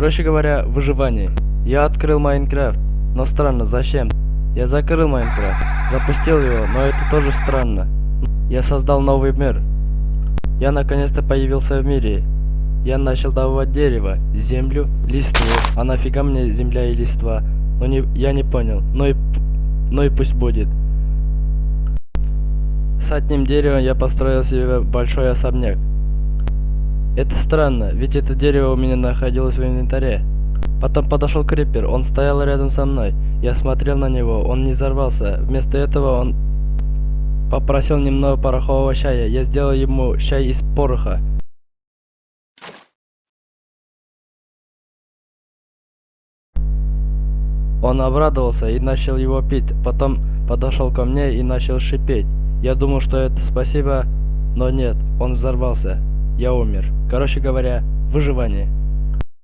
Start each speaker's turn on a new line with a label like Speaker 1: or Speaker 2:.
Speaker 1: Короче говоря, выживание. Я открыл Майнкрафт, но странно, зачем? Я закрыл Майнкрафт, запустил его, но это тоже странно. Я создал новый мир. Я наконец-то появился в мире. Я начал добывать дерево, землю, листву. А нафига мне земля и листва? Ну не, я не понял. Ну и, ну и пусть будет. С одним деревом я построил себе большой особняк. Это странно, ведь это дерево у меня находилось в инвентаре. Потом подошел крипер, он стоял рядом со мной. Я смотрел на него, он не взорвался. Вместо этого он попросил немного порохового чая. Я сделал ему чай из пороха. Он обрадовался и начал его пить. Потом подошел ко мне и начал шипеть. Я думал, что это спасибо, но нет, он взорвался. Я умер. Короче говоря, выживание.